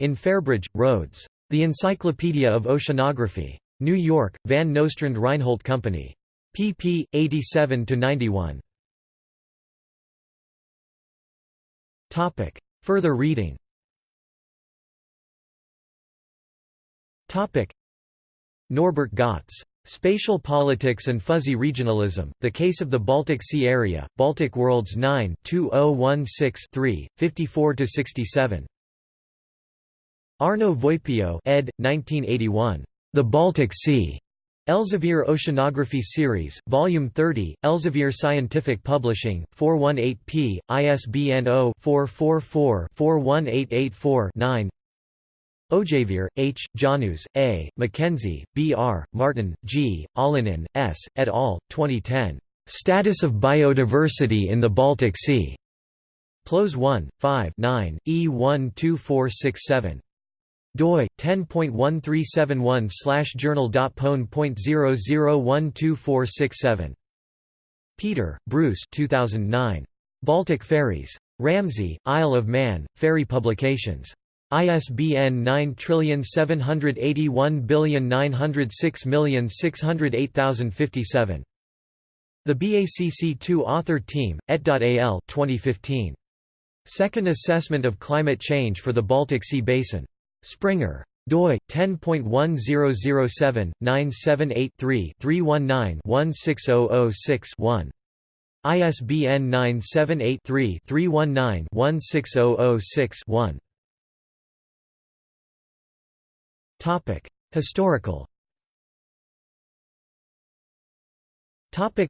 A: In Fairbridge, Rhodes. The Encyclopedia of Oceanography. New York, Van Nostrand Reinhold Company pp. 87–91. Further reading Norbert Gotz. Spatial Politics and Fuzzy Regionalism, The Case of the Baltic Sea Area, Baltic Worlds 9 2016-3, 54–67 Arno Voipio ed. 1981. The Baltic Sea. Elsevier Oceanography Series, Volume 30, Elsevier Scientific Publishing, 418p, ISBN 0-444-41884-9 Ojaveer, H., Jaanus, A., Mackenzie, B. R., Martin, G., Olenin, S., et al., 2010. Status of Biodiversity in the Baltic Sea. PLOS 1, 5 9, E12467 doi 10.1371/journal.pone.0012467. Peter, Bruce 2009. Baltic Ferries. Ramsey, Isle of Man, Ferry Publications. ISBN 9781906608057. The BACC2 Author Team, et.al 2015. Second Assessment of Climate Change for the Baltic Sea Basin. Springer. doi 10.1007-978-3-319-16006-1. ISBN 978-3-319-16006-1. Topic: Historical. Topic: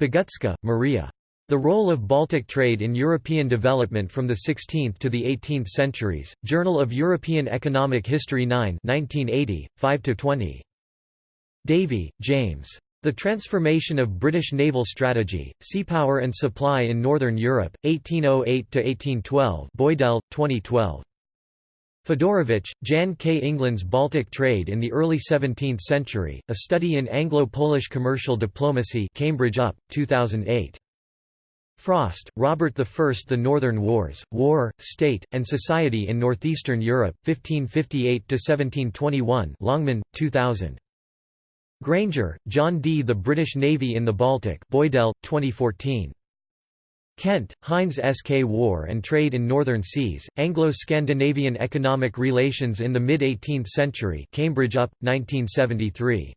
A: Bogucka, Maria. The role of Baltic trade in European development from the 16th to the 18th centuries, Journal of European Economic History 9 1980, 5–20. Davy, James. The Transformation of British Naval Strategy, Seapower and Supply in Northern Europe, 1808–1812 Boydell, 2012. Fedorowicz, Jan K. England's Baltic Trade in the Early 17th Century, A Study in Anglo-Polish Commercial Diplomacy Cambridge UP, 2008. Frost, Robert I. The Northern Wars, War, State, and Society in Northeastern Europe, 1558–1721 Longman, 2000. Grainger, John D. The British Navy in the Baltic Boydell, 2014. Kent, Heinz S. K. War and Trade in Northern Seas, Anglo-Scandinavian Economic Relations in the Mid-18th Century Cambridge UP, 1973.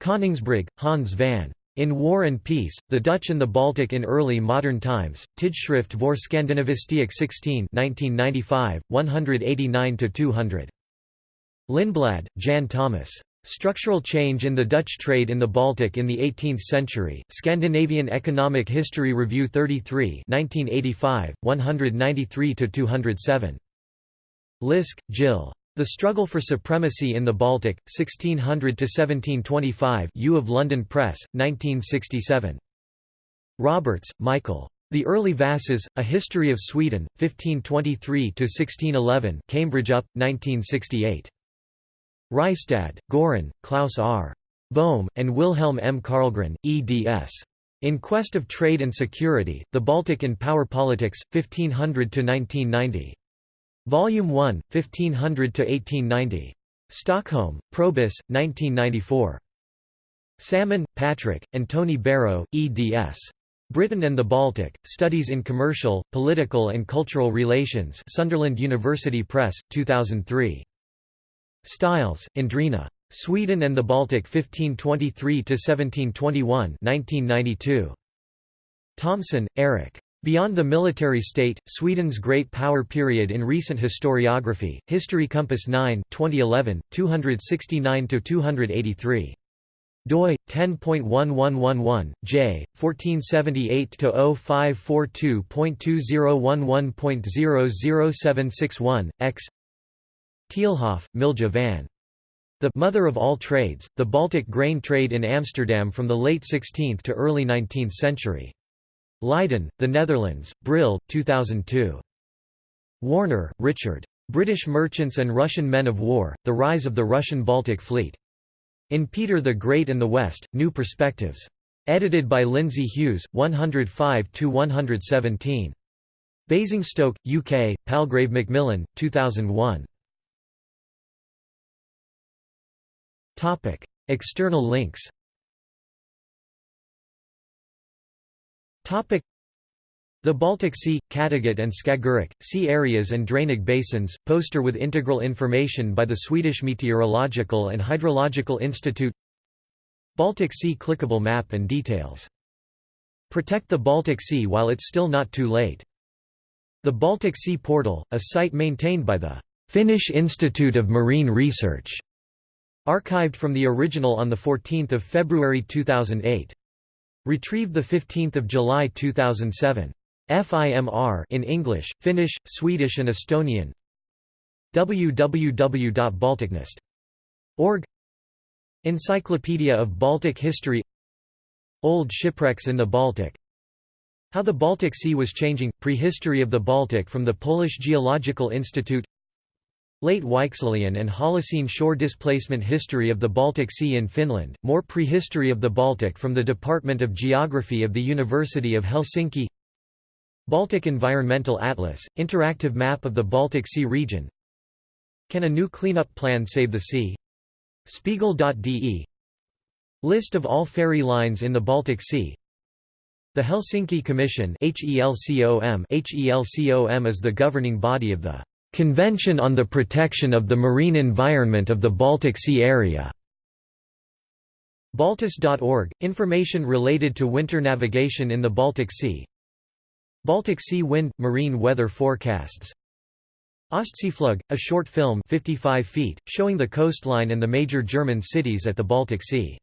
A: Koningsbrug, Hans van. In War and Peace, the Dutch and the Baltic in Early Modern Times, Tijdschrift voor Scandinavistiek 16 1995, 189–200. Lindblad, Jan Thomas. Structural Change in the Dutch Trade in the Baltic in the 18th Century, Scandinavian Economic History Review 33 1985, 193–207. Lisk, Jill. The Struggle for Supremacy in the Baltic, 1600–1725 U of London Press, 1967. Roberts, Michael. The Early Vasas, A History of Sweden, 1523–1611 Cambridge UP, 1968. Rystad, Goran, Klaus R. Bohm, and Wilhelm M. Carlgren, eds. In Quest of Trade and Security, The Baltic in Power Politics, 1500–1990. Volume 1, 1500–1890. Stockholm, Probus, 1994. Salmon, Patrick, and Tony Barrow, eds. Britain and the Baltic, Studies in Commercial, Political and Cultural Relations Sunderland University Press, 2003. Stiles, Andrina. Sweden and the Baltic 1523–1721 1992. Thomson, Eric. Beyond the Military State, Sweden's Great Power Period in Recent Historiography, History Compass 9 2011, 269–283 doi 10.1111 j 1478/0542.2011.00761 x Tielhof, Milja van the mother of all trades, the Baltic grain trade in Amsterdam from the late 16th to early 19th century. Leiden, the Netherlands, Brill, 2002. Warner, Richard. British Merchants and Russian Men of War, The Rise of the Russian Baltic Fleet. In Peter the Great and the West, New Perspectives. Edited by Lindsay Hughes, 105–117. Basingstoke, UK, Palgrave Macmillan, 2001. Topic: External links. The Baltic Sea, Kattegat and Skagerrak, sea areas and drainage basins, poster with integral information by the Swedish Meteorological and Hydrological Institute Baltic Sea clickable map and details. Protect the Baltic Sea while it's still not too late. The Baltic Sea Portal, a site maintained by the Finnish Institute of Marine Research Archived from the original on 14 February 2008. Retrieved 15 July 2007. FIMR in English, Finnish, Swedish and Estonian. Www.balticnist.org Encyclopedia of Baltic History. Old shipwrecks in the Baltic. How the Baltic Sea was changing – Prehistory of the Baltic from the Polish Geological Institute Late Weichselian and Holocene shore displacement History of the Baltic Sea in Finland, more prehistory of the Baltic from the Department of Geography of the University of Helsinki Baltic Environmental Atlas, interactive map of the Baltic Sea region. Can a new cleanup plan save the sea? Spiegel.de List of all ferry lines in the Baltic Sea. The Helsinki Commission HELCOM HELCOM is the governing body of the Convention on the Protection of the Marine Environment of the Baltic Sea Area. Baltis.org – Information related to winter navigation in the Baltic Sea. Baltic Sea wind – marine weather forecasts. Ostseeflug – a short film 55 feet, showing the coastline and the major German cities at the Baltic Sea